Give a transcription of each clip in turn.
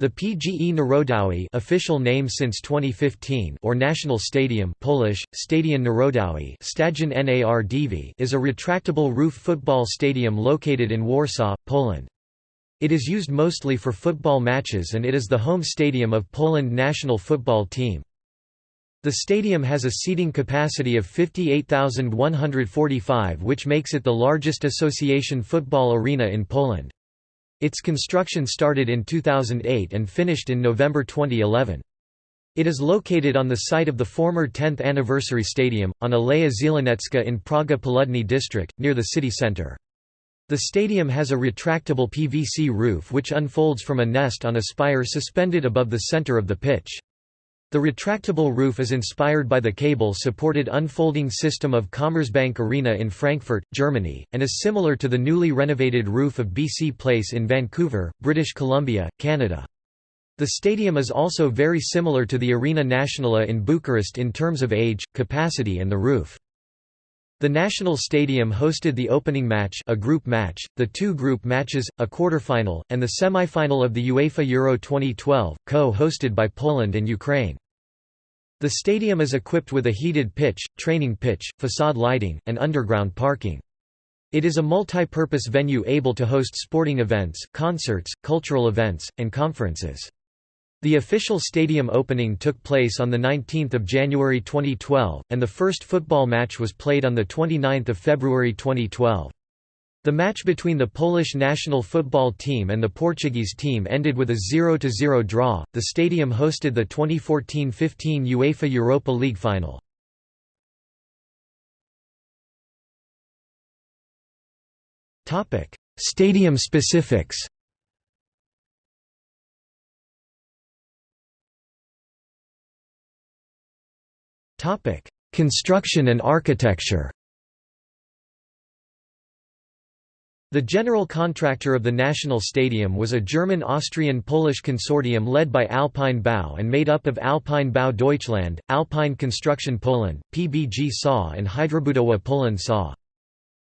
The PGE Narodowy official name since 2015 or National Stadium Polish, Stadion Narodowy is a retractable roof football stadium located in Warsaw, Poland. It is used mostly for football matches and it is the home stadium of Poland national football team. The stadium has a seating capacity of 58,145 which makes it the largest association football arena in Poland. Its construction started in 2008 and finished in November 2011. It is located on the site of the former 10th anniversary stadium, on Aleja Zieleniecka in Praga Południe district, near the city centre. The stadium has a retractable PVC roof which unfolds from a nest on a spire suspended above the centre of the pitch. The retractable roof is inspired by the cable-supported unfolding system of Commerzbank Arena in Frankfurt, Germany, and is similar to the newly renovated roof of BC Place in Vancouver, British Columbia, Canada. The stadium is also very similar to the Arena Națională in Bucharest in terms of age, capacity and the roof. The National Stadium hosted the opening match a group match, the two group matches, a quarterfinal, and the semi-final of the UEFA Euro 2012, co-hosted by Poland and Ukraine. The stadium is equipped with a heated pitch, training pitch, facade lighting, and underground parking. It is a multi-purpose venue able to host sporting events, concerts, cultural events, and conferences. The official stadium opening took place on 19 January 2012, and the first football match was played on 29 February 2012. The match between the Polish national football team and the Portuguese team ended with a 0–0 draw. The stadium hosted the 2014–15 UEFA Europa League final. Topic: Stadium specifics. Topic: Construction and architecture. The general contractor of the National Stadium was a German-Austrian-Polish consortium led by Alpine Bau and made up of Alpine Bau Deutschland, Alpine Construction Poland, PBG SA and Hydrobudowa Poland SA.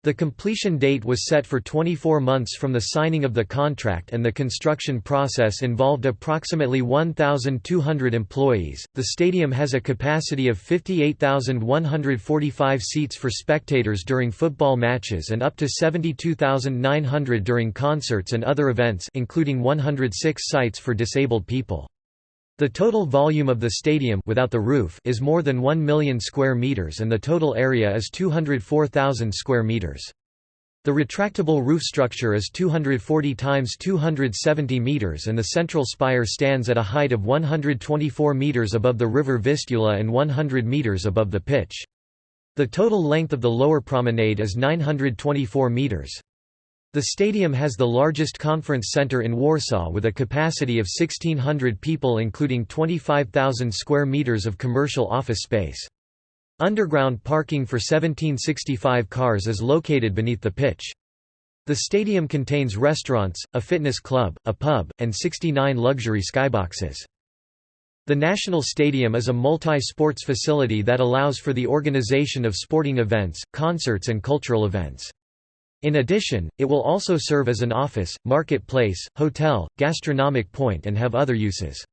The completion date was set for 24 months from the signing of the contract and the construction process involved approximately 1,200 employees. The stadium has a capacity of 58,145 seats for spectators during football matches and up to 72,900 during concerts and other events including 106 sites for disabled people. The total volume of the stadium without the roof is more than 1 million square meters and the total area is 204,000 square meters. The retractable roof structure is 240 times 270 meters and the central spire stands at a height of 124 meters above the river Vistula and 100 meters above the pitch. The total length of the lower promenade is 924 meters. The stadium has the largest conference center in Warsaw with a capacity of 1,600 people including 25,000 square meters of commercial office space. Underground parking for 1765 cars is located beneath the pitch. The stadium contains restaurants, a fitness club, a pub, and 69 luxury skyboxes. The National Stadium is a multi-sports facility that allows for the organization of sporting events, concerts and cultural events. In addition, it will also serve as an office, marketplace, hotel, gastronomic point and have other uses.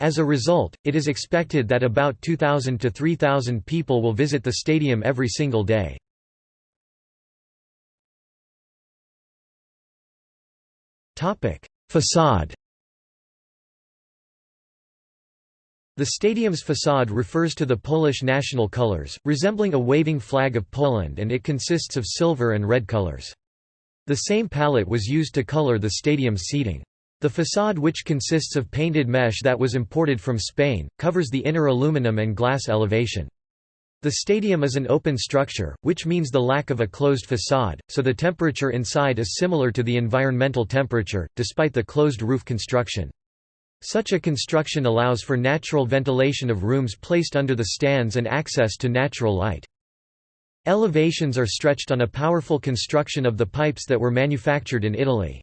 As a result, it is expected that about 2,000 to 3,000 people will visit the stadium every single day. Facade The stadium's facade refers to the Polish national colors, resembling a waving flag of Poland and it consists of silver and red colors. The same palette was used to color the stadium's seating. The facade which consists of painted mesh that was imported from Spain, covers the inner aluminum and glass elevation. The stadium is an open structure, which means the lack of a closed facade, so the temperature inside is similar to the environmental temperature, despite the closed roof construction. Such a construction allows for natural ventilation of rooms placed under the stands and access to natural light. Elevations are stretched on a powerful construction of the pipes that were manufactured in Italy.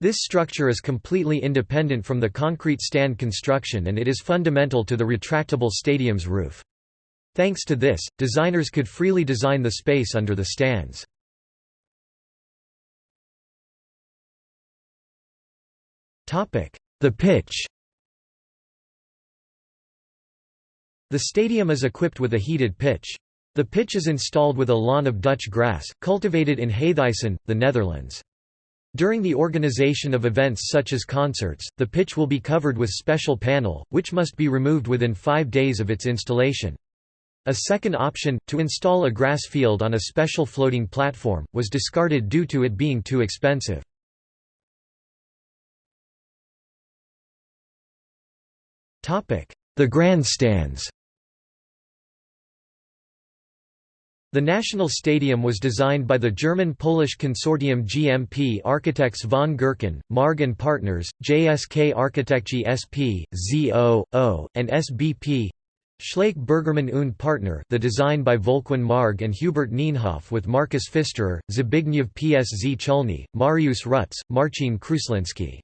This structure is completely independent from the concrete stand construction and it is fundamental to the retractable stadium's roof. Thanks to this, designers could freely design the space under the stands. The pitch The stadium is equipped with a heated pitch. The pitch is installed with a lawn of Dutch grass, cultivated in Heythuysen, the Netherlands. During the organization of events such as concerts, the pitch will be covered with special panel, which must be removed within five days of its installation. A second option, to install a grass field on a special floating platform, was discarded due to it being too expensive. The grandstands The National Stadium was designed by the German-Polish consortium GMP architects von Gerkan, Marg & Partners, JSK Architekci SP, ZO, and SBP. Schlaich Bergermann und Partner the design by Volkwin Marg and Hubert Nienhoff with Markus Pfisterer, Zbigniew Pszczulny, Mariusz Rutz, Marcin Kruslinski.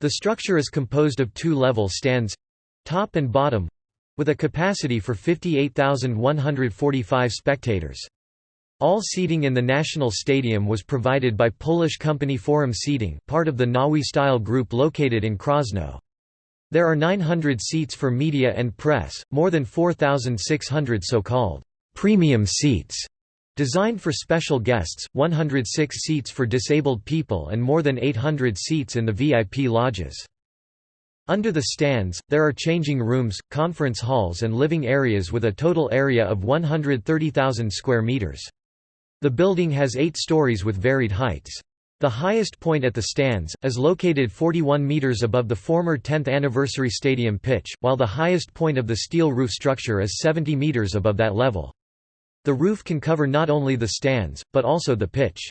The structure is composed of two-level stands—top and bottom, with a capacity for 58,145 spectators. All seating in the National Stadium was provided by Polish company Forum Seating part of the Nowy Styl Group located in Krosno. There are 900 seats for media and press, more than 4,600 so-called «premium seats» designed for special guests, 106 seats for disabled people and more than 800 seats in the VIP lodges. Under the stands, there are changing rooms, conference halls and living areas with a total area of 130,000 square meters. The building has eight stories with varied heights. The highest point at the stands, is located 41 meters above the former 10th anniversary stadium pitch, while the highest point of the steel roof structure is 70 meters above that level. The roof can cover not only the stands, but also the pitch.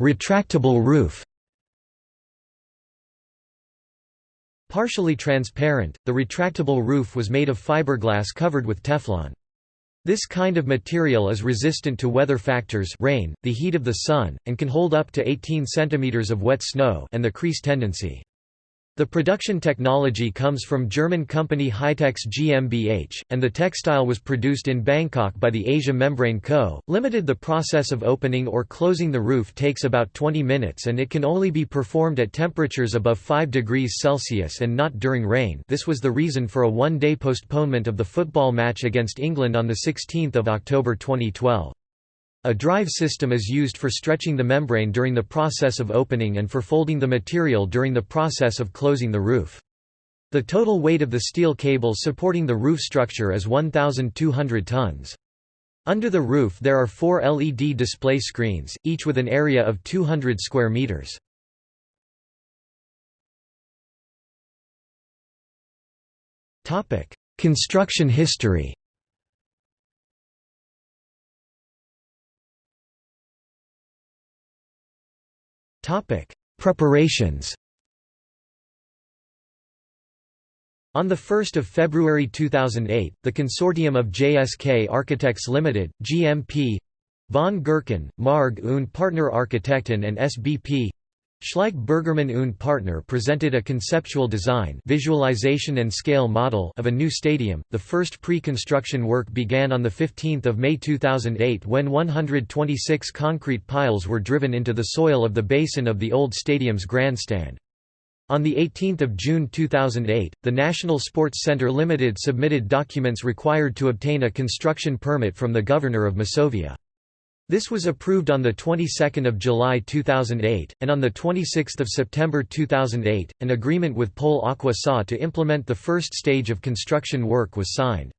Retractable roof Partially transparent, the retractable roof was made of fiberglass covered with Teflon. This kind of material is resistant to weather factors rain, the heat of the sun, and can hold up to 18 cm of wet snow and the crease tendency. The production technology comes from German company Hightex GmbH, and the textile was produced in Bangkok by the Asia Membrane Co., Limited. The process of opening or closing the roof takes about 20 minutes and it can only be performed at temperatures above 5 degrees Celsius and not during rain this was the reason for a one-day postponement of the football match against England on 16 October 2012. A drive system is used for stretching the membrane during the process of opening and for folding the material during the process of closing the roof. The total weight of the steel cables supporting the roof structure is 1,200 tons. Under the roof there are four LED display screens, each with an area of 200 square meters. Construction history Preparations. On 1 February 2008, the consortium of JSK Architects Limited, GMP, von Gerkan, Marg und Partner Architekten and SBP Schlaich Bergermann und Partner presented a conceptual design visualization and scale model of a new stadium. The first pre-construction work began on 15 May 2008 when 126 concrete piles were driven into the soil of the basin of the old stadium's grandstand. On 18 June 2008, the National Sports Centre Limited submitted documents required to obtain a construction permit from the Governor of Masovia. This was approved on the 22nd of July 2008, and on the 26th of September 2008, an agreement with Pol-Aqua SA to implement the first stage of construction work was signed.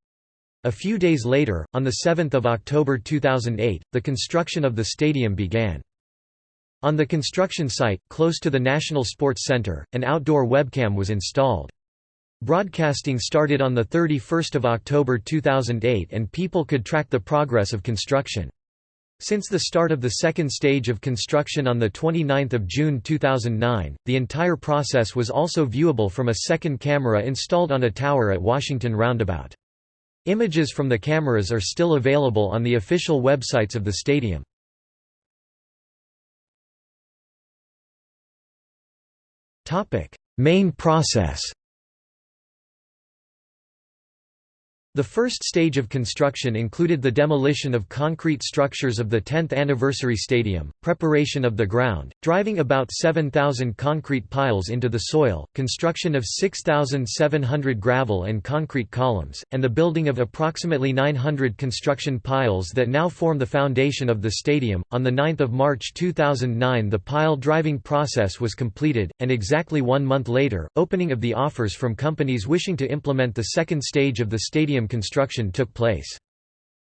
A few days later, on the 7th of October 2008, the construction of the stadium began. On the construction site, close to the National Sports Centre, an outdoor webcam was installed. Broadcasting started on 31 October 2008 and people could track the progress of construction. Since the start of the second stage of construction on 29 June 2009, the entire process was also viewable from a second camera installed on a tower at Washington Roundabout. Images from the cameras are still available on the official websites of the stadium. Main process The first stage of construction included the demolition of concrete structures of the 10th anniversary stadium, preparation of the ground, driving about 7,000 concrete piles into the soil, construction of 6,700 gravel and concrete columns, and the building of approximately 900 construction piles that now form the foundation of the stadium. On the 9th of March 2009, the pile driving process was completed, and exactly one month later, opening of the offers from companies wishing to implement the second stage of the stadium construction took place.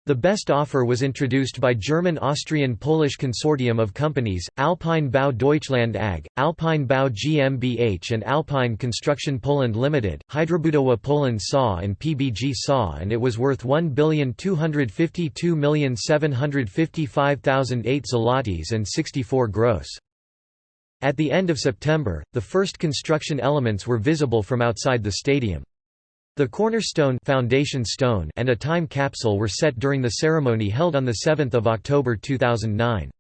The best offer was introduced by German-Austrian-Polish consortium of companies, Alpine Bau Deutschland AG, Alpine Bau GmbH and Alpine Construction Poland Limited, Hydrobudowa Poland SA and PBG SA and it was worth 1,252,755,008 zlotys and 64 gross. At the end of September, the first construction elements were visible from outside the stadium. The cornerstone foundation stone and a time capsule were set during the ceremony held on 7 October 2009.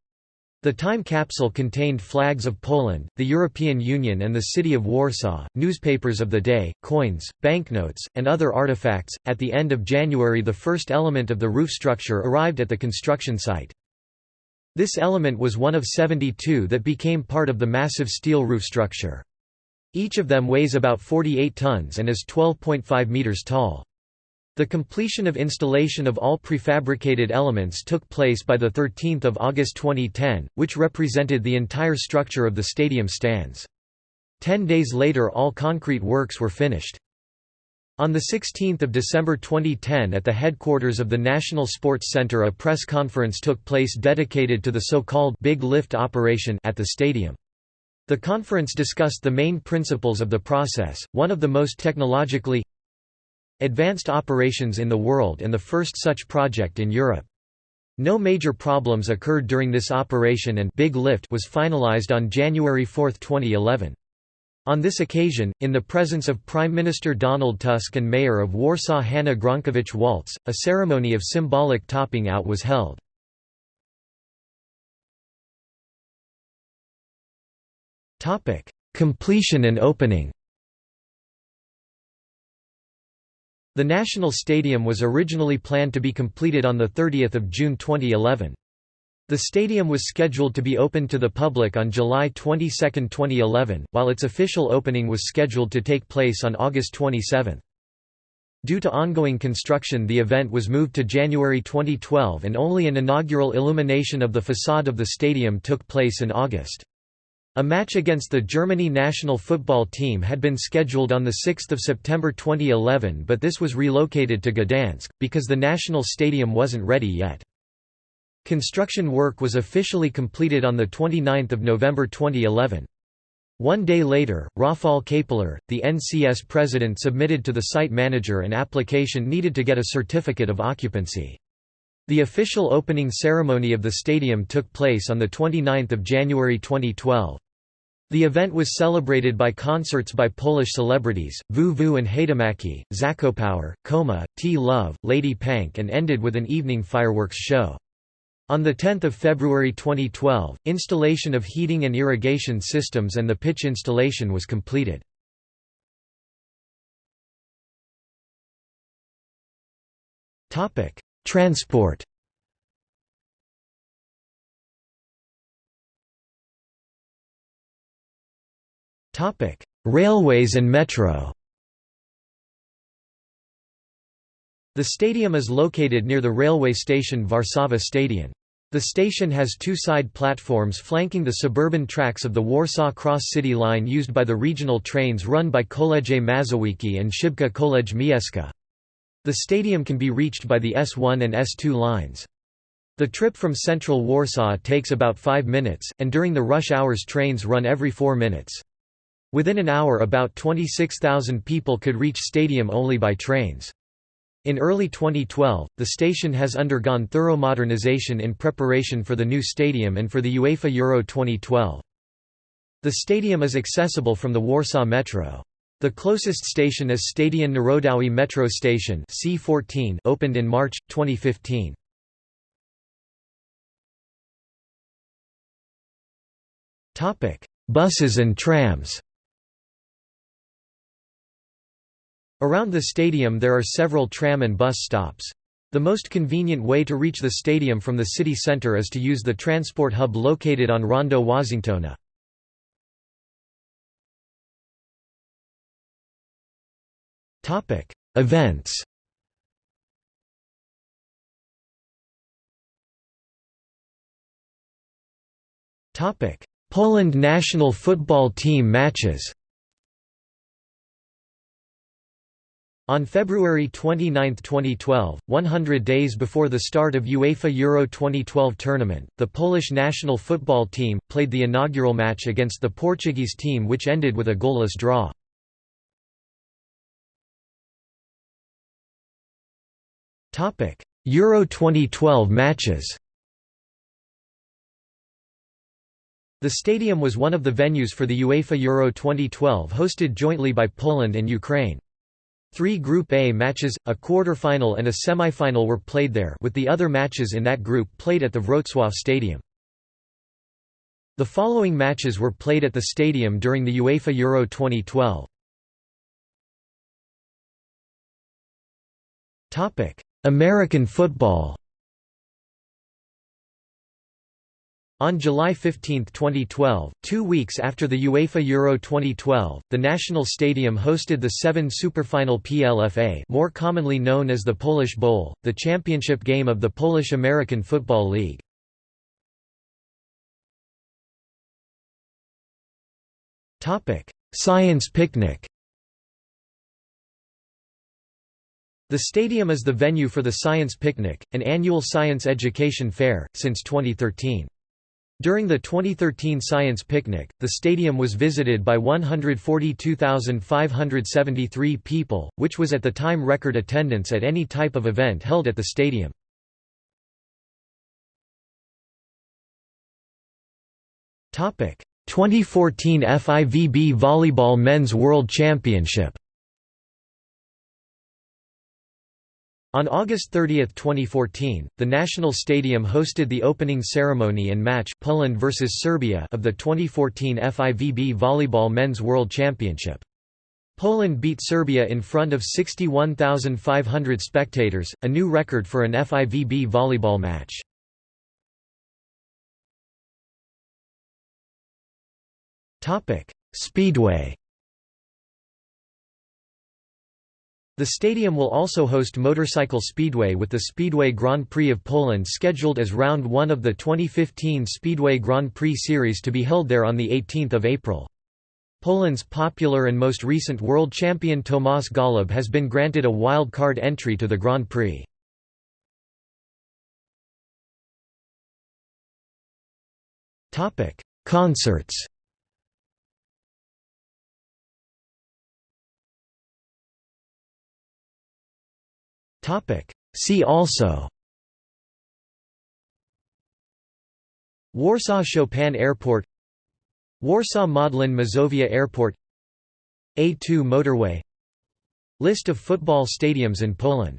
The time capsule contained flags of Poland, the European Union and the city of Warsaw, newspapers of the day, coins, banknotes, and other artifacts. At the end of January, the first element of the roof structure arrived at the construction site. This element was one of 72 that became part of the massive steel roof structure. Each of them weighs about 48 tons and is 12.5 meters tall. The completion of installation of all prefabricated elements took place by 13 August 2010, which represented the entire structure of the stadium stands. Ten days later all concrete works were finished. On 16 December 2010 at the headquarters of the National Sports Center a press conference took place dedicated to the so-called «Big Lift operation» at the stadium. The conference discussed the main principles of the process, one of the most technologically advanced operations in the world and the first such project in Europe. No major problems occurred during this operation and Big Lift was finalized on January 4, 2011. On this occasion, in the presence of Prime Minister Donald Tusk and Mayor of Warsaw Hanna Gronkiewicz-Waltz, a ceremony of symbolic topping out was held. Completion and opening The National Stadium was originally planned to be completed on 30 June 2011. The stadium was scheduled to be opened to the public on July 22, 2011, while its official opening was scheduled to take place on August 27. Due to ongoing construction the event was moved to January 2012 and only an inaugural illumination of the facade of the stadium took place in August. A match against the Germany national football team had been scheduled on 6 September 2011 but this was relocated to Gdansk, because the national stadium wasn't ready yet. Construction work was officially completed on 29 November 2011. One day later, Rafał Kapler, the NCS president submitted to the site manager an application needed to get a certificate of occupancy. The official opening ceremony of the stadium took place on 29 January 2012. The event was celebrated by concerts by Polish celebrities, VU and Haydamaki, Zakopower, Koma, T-Love, Lady Pank and ended with an evening fireworks show. On 10 February 2012, installation of heating and irrigation systems and the pitch installation was completed. Transport Railways and metro The stadium is located near the railway station Warszawa Stadion. The station has two side platforms flanking the suburban tracks of the Warsaw Cross-City line used by the regional trains run by Koleje Mazowieckie and Szybka Kolej Miejska. The stadium can be reached by the S1 and S2 lines. The trip from central Warsaw takes about 5 minutes, and during the rush hours trains run every 4 minutes. Within an hour about 26,000 people could reach stadium only by trains. In early 2012, the station has undergone thorough modernization in preparation for the new stadium and for the UEFA Euro 2012. The stadium is accessible from the Warsaw Metro. The closest station is Stadion Narodowy Metro Station C14 opened in March, 2015. Buses and trams Around the stadium there are several tram and bus stops. The most convenient way to reach the stadium from the city centre is to use the transport hub located on Rondo Washingtona. Events Poland national football team matches On February 29, 2012, 100 days before the start of UEFA Euro 2012 tournament, the Polish national football team, played the inaugural match against the Portuguese team which ended with a goalless draw. Euro 2012 matches The stadium was one of the venues for the UEFA Euro 2012 hosted jointly by Poland and Ukraine. Three Group A matches, a quarter-final and a semi-final were played there with the other matches in that group played at the Wrocław Stadium. The following matches were played at the stadium during the UEFA Euro 2012. American football On July 15, 2012, two weeks after the UEFA Euro 2012, the National Stadium hosted the seven Superfinal PLFA more commonly known as the Polish Bowl, the championship game of the Polish-American Football League. Science picnic The stadium is the venue for the Science Picnic, an annual science education fair, since 2013. During the 2013 Science Picnic, the stadium was visited by 142,573 people, which was at the time record attendance at any type of event held at the stadium. Topic: 2014 FIVB Volleyball Men's World Championship. On August 30, 2014, the National Stadium hosted the opening ceremony and match Poland vs Serbia of the 2014 FIVB Volleyball Men's World Championship. Poland beat Serbia in front of 61,500 spectators, a new record for an FIVB volleyball match. Speedway The stadium will also host Motorcycle Speedway with the Speedway Grand Prix of Poland scheduled as round one of the 2015 Speedway Grand Prix Series to be held there on 18 April. Poland's popular and most recent world champion Tomasz Gollob has been granted a wild card entry to the Grand Prix. Concerts Topic. See also. Warsaw Chopin Airport. Warsaw Modlin Mazovia Airport. A2 motorway. List of football stadiums in Poland